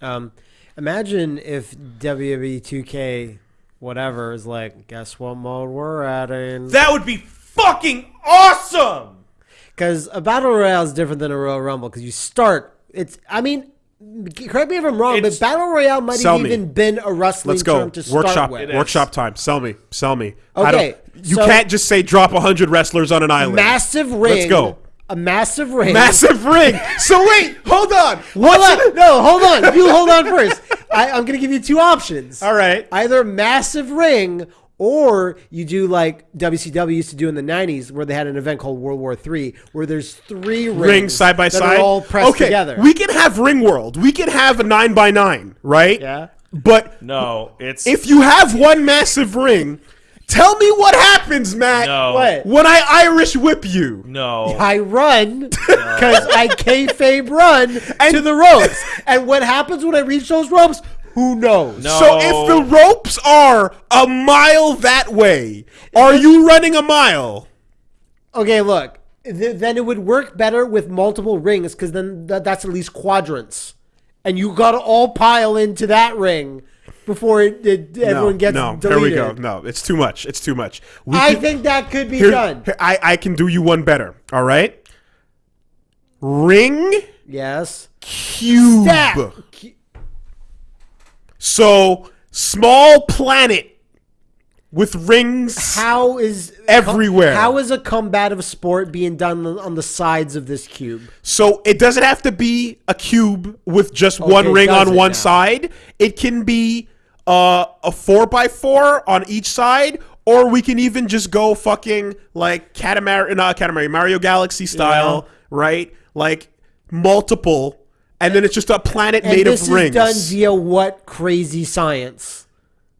Um, imagine if WWE 2K whatever is like, guess what mode we're adding? That would be fucking awesome. Because a battle royale is different than a Royal Rumble. Because you start, it's. I mean, correct me if I'm wrong, It's- but battle royale might Sell have me. even been a wrestling Let's go. term to start Workshop. with. Workshop time. Sell me. Sell me. I Okay, don't, you so- can't just say drop hundred wrestlers on an island. Massive ring. Let's go. A massive ring. Massive ring. So wait, hold on. Hold on. No, hold on. You hold on first. I, I'm going to give you two options. All right. Either massive ring or you do like WCW used to do in the 90s where they had an event called World War III where there's three rings, Rings side by that side. are all pressed okay, together. we can have Ring World. We can have a nine by nine, right? yeah. But No, it's if you have one massive ring, tell me what happens, Matt. no, What? When I Irish whip you. no. I run because I kayfabe run to the ropes. And what happens when I reach those ropes? Who knows? No. So if the ropes are a mile that way, are you running a mile? Okay, look. Th- then it would work better with multiple rings because then th- that's at least quadrants. And you got to all pile into that ring before it, it, everyone no, gets no. deleted. Here we go. No, it's too much. It's too much. We I think that could be here- done. here, I, I can do you one better. All right. Ring Yes. cube. So small planet with rings. How is Everywhere. How is a combative sport being done on the sides of this cube? So it doesn't have to be a cube with just one ring on one now? side. It can be uh, a four by four on each side, or we can even just go fucking like Katamari, not Katamari, Mario Galaxy style, right? Like multiple, and then it's just a planet And made this of rings. is done via what crazy science?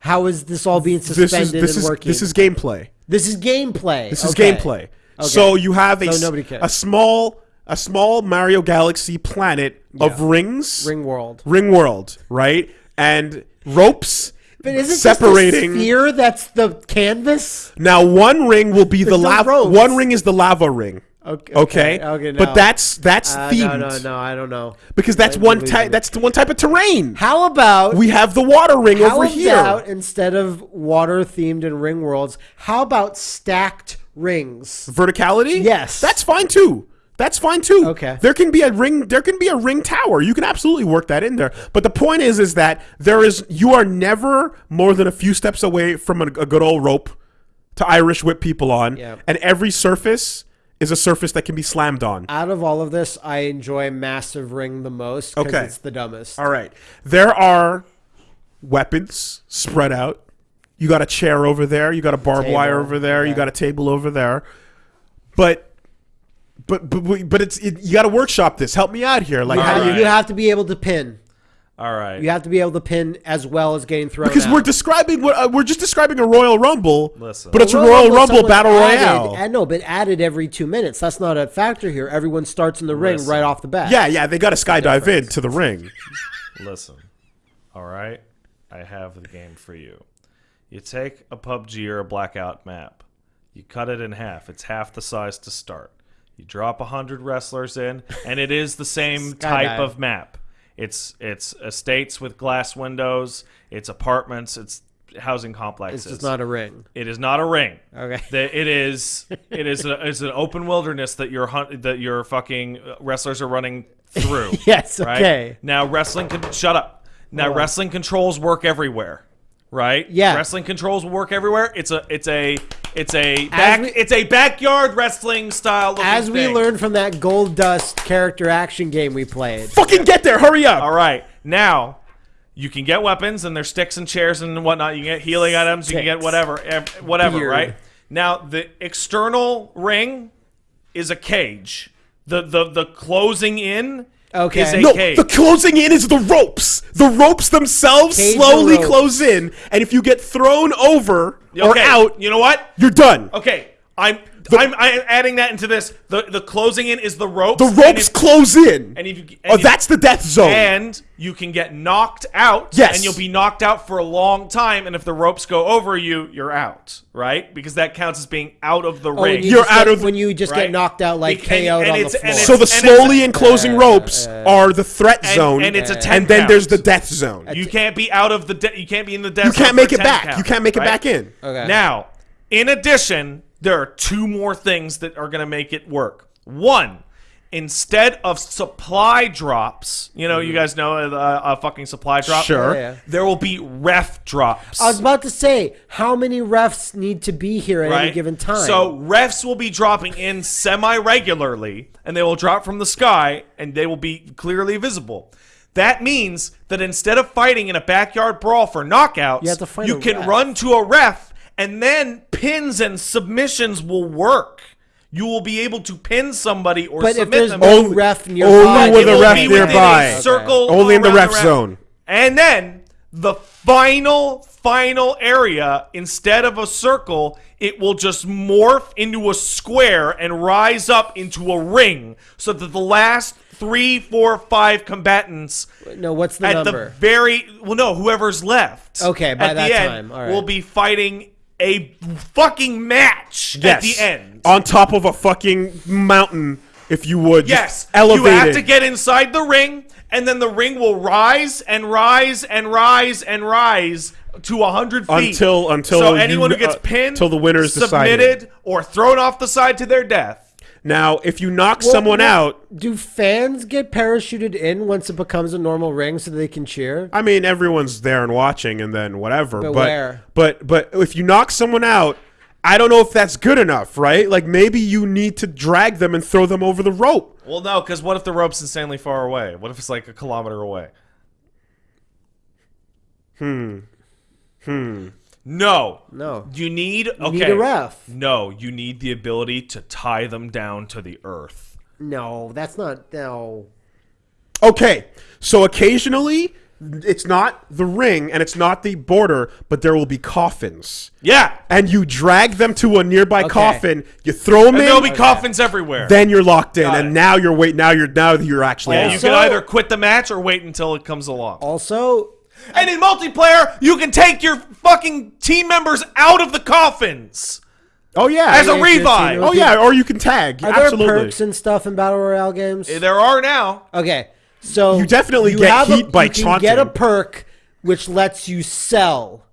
How is this all being suspended this is this and is working? this is gameplay. this is gameplay. This is Okay. gameplay. So you have a, So s- nobody cares. a small a small Mario Galaxy planet of rings, Ring world. ring world, right? And ropes But is it separating. just the sphere that's the canvas? now one ring will be the There's no lava. One ring is the lava ring. Okay. Okay. Okay. no. But that's that's Uh, themed no, no, no. I don't know. because that's one type. That's the one type of terrain. How about We have the water ring over here. about instead of water themed and ring worlds, how about stacked rings? Verticality. Yes. that's fine too. That's fine too. Okay. There can be a ring. There can be a ring tower. You can absolutely work that in there. But the point is, is that there is. You are never more than a few steps away from a, a good old rope to Irish whip people on. Yeah. And every surface is a surface that can be slammed on. Out of all of this, I enjoy massive ring the most because Okay. it's the dumbest. All right. There are weapons spread out. You got a chair over there. You got a barbed Table, wire over there. You got a table over there. But, but, but, but it's it, you got to workshop this. Help me out here. Like, You, how have, do you? you have to be able to pin. All right. You have to be able to pin as well as getting thrown. Because out. we're describing what uh, we're just describing a Royal Rumble, Listen. but it's a Royal Royal Rumble, Rumble battle added- royale. I know, but added every two minutes. That's not a factor here. Everyone starts in the ring right off the bat. yeah, yeah, they got to skydive in to the ring. Listen. All right. I have the game for you. You take a PUBG or a Blackout map. You cut it in half. It's half the size to start. You drop 100 wrestlers in and it is the same type of map. It's it's estates with glass windows, it's apartments, it's housing complexes. It's just not a ring. It is not a ring. Okay. The- It is. It is. A, it's an open wilderness that your hunt that your fucking uh, wrestlers are running through. Yes, right? okay. Now wrestling. Con- shut up. Now Hold on. wrestling controls work everywhere. Right. Yeah. Wrestling controls will work everywhere. It's a. It's a. It's a. Back, we- it's a backyard wrestling style. looking As we thing. learned from that Gold Dust character action game we played. Fucking get there! Hurry up! All right. Now, you can get weapons and there's sticks and chairs and whatnot. You can get healing items. You can get whatever, eh, whatever. Beard. Right. Now, the external ring is a cage. The the the closing in Okay. is a No, cage. the closing in is the ropes. The ropes themselves Cage slowly the close in, and if you get thrown over or out, You know what? you're done. Okay. I'm I'm I'm adding that into this. The the closing in is the ropes. The ropes if- close in. and if you, oh, and you- that's the death zone. And you can get knocked out. Yes. And you'll be knocked out for a long time. And if the ropes go over you, you're out, right? Because that counts as being out of the Oh, ring. you You're out get- of when you just right? get knocked out like Bec- and- KO'd and on the floor. so the it's- and it's- slowly enclosing ropes are the threat and, zone, and it's a 10 and then there's the death zone. You can't be out of the. De- you can't be in the death. Zone. You can't make it back. count, You can't make it right? back in. Okay. Now, in addition, there are two more things that are going to make it work. One, instead of supply drops, you know, you guys know uh, a fucking supply drop. Sure. Yeah, yeah. There will be ref drops. I was about to say, how many refs need to be here at any given time? So refs will be dropping in semi regularly, and they will drop from the sky, and they will be clearly visible. That means that instead of fighting in a backyard brawl for knockouts, You have to fight you can ref. run to a ref, and then pins and submissions will work. You will be able to pin somebody or but if submit there's them. no Only- ref only nearby, with It a ref be a nearby. circle Only in the around ref zone. And then the final, final area, instead of a circle, it will just morph into a square and rise up into a ring so that the last three, four, five combatants no, what's the at number? the very well no whoever's left Okay, by at that the end time, all right. will be fighting a fucking match Yes. at the end on top of a fucking mountain, if you would. Yes, elevated. you have to get inside the ring, and then the ring will rise and rise and rise and rise to hundred feet Until- until so you- anyone who gets uh, pinned, till the winner is decided. submitted, or thrown off the side to their death. Now, if you knock Well, someone well, out, Do fans get parachuted in once it becomes a normal ring so they can cheer? I mean, everyone's there and watching, and then whatever. But But where? but but if you knock someone out, I don't know if that's good enough, right? Like maybe you need to drag them and throw them over the rope. Well, no, because what if the rope's insanely far away? What if it's like a kilometer away? Hmm. Hmm. No. No. You need okay. need a ref. No, you need the ability to tie them down to the earth. No, that's not. No. Okay, so occasionally it's not the ring and it's not the border, but there will be coffins. Yeah. And you drag them to a nearby Okay. coffin, you throw them And in, there'll be coffins everywhere. then you're locked in, Got and it. now you're wait. Now you're now you're actually Yeah, out. you can either quit the match or wait until it comes along. Also, And in multiplayer, you can take your fucking team members out of the coffins. Oh yeah, As a Yeah, it's revive. you know, oh yeah, or you can tag. are there perks and stuff in battle royale games? Eh, there are now. Okay, so You definitely you get have a- heat by you can get a perk which lets you sell.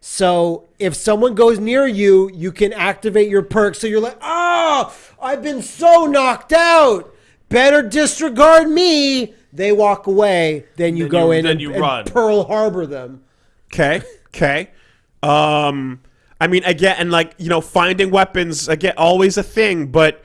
So if someone goes near you, you can activate your perk. So you're like, oh, I've been so knocked out. Better disregard me. They walk away. Then you Then go you- in then and, you and run. Pearl Harbor them. Okay. Okay. Um, I mean, again, and like you know, finding weapons again, always a thing, but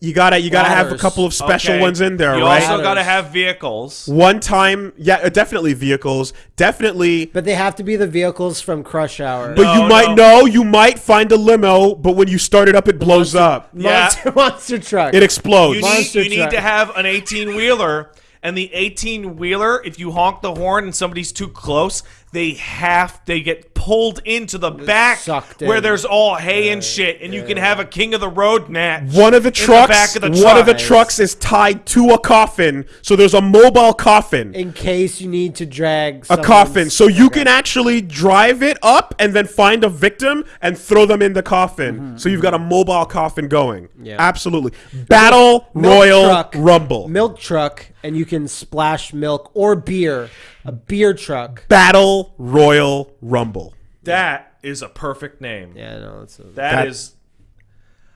you gotta you gotta have a couple of special Okay. ones in there, You right? also got to have vehicles. One time, yeah, uh, definitely vehicles, definitely. But they have to be the vehicles from Crush Hour. But No, you might know, you might find a limo, but when you start it up, it blows up. Yeah. Monster, monster truck. It explodes. You need, Monster you need to have an 18 wheeler, and the 18 wheeler, if you honk the horn and somebody's too close, they have they get pulled into the back sucked where in. there's all hay and shit, and you can have a king of the road match. One of the in trucks, back of the one of the trucks is tied to a coffin, so there's a mobile coffin. in case you need to drag a coffin. So you Okay. can actually drive it up and then find a victim and throw them in the coffin. Mm-hmm. So you've got a mobile coffin going. Yeah. Absolutely. Battle Milk Royal truck. Rumble. milk truck, and you can splash milk or beer. A beer truck. Battle Royal Rumble. That is a perfect name. Yeah, no, it's a, that That- is.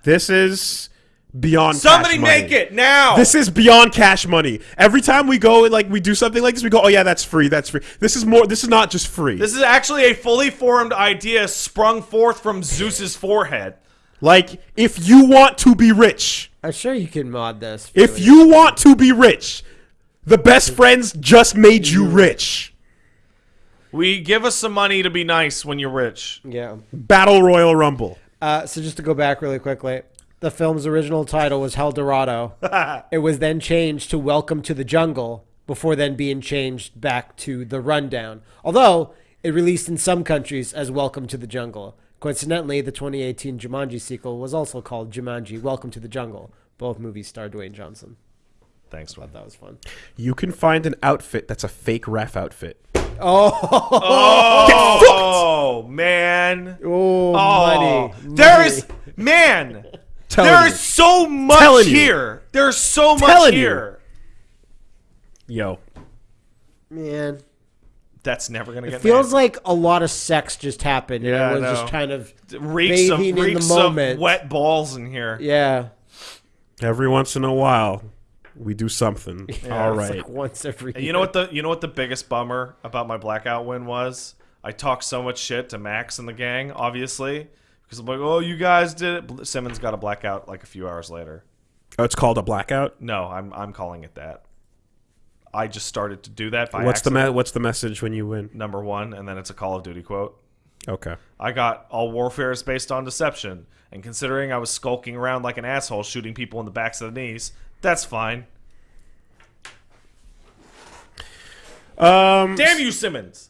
This is beyond Somebody cash money. make it now. This is beyond cash money. Every time we go and like we do something like this, we go, "Oh yeah, that's free. That's free." This is more. This is not just free. This is actually a fully formed idea sprung forth from Zeus's forehead. like if you want to be rich, I'm sure you can mod this. if you want to be rich, the best friends just made you rich. We give us some money to be nice when you're rich. yeah. Battle Royal Rumble. Uh, so just to go back really quickly, the film's original title was Helldorado. it was then changed to Welcome to the Jungle before then being changed back to The Rundown. Although it released in some countries as Welcome to the Jungle. Coincidentally, the 2018 Jumanji sequel was also called Jumanji: Welcome to the Jungle. Both movies star Dwayne Johnson. Thanks, man. That was fun. You can find an outfit that's a fake ref outfit. Oh, oh man. Oh, Oh, money. there is man. There's There you. so much Telling you. here. There's so much Telling you. here. Yo. man. That's never gonna get. It feels made. like a lot of sex just happened. Yeah, I and it was know. just kind of reeks of bathing in the reeks moment. of wet balls in here. yeah. Every once in a while, we do something. All It's like once every. And you know what the you know what the biggest bummer about my blackout win was? I talked so much shit to Max and the gang, obviously, because I'm like, oh, you guys did it. Simmons got a blackout like a few hours later. Oh, it's called a blackout. No, I'm I'm calling it that. I just started to do that by What's the accident, me- What's the message when you win? number one, and then it's a Call of Duty quote. Okay. I got all warfare is based on deception, and considering I was skulking around like an asshole, shooting people in the backs of the knees, that's fine. Um. Damn you, Simmons!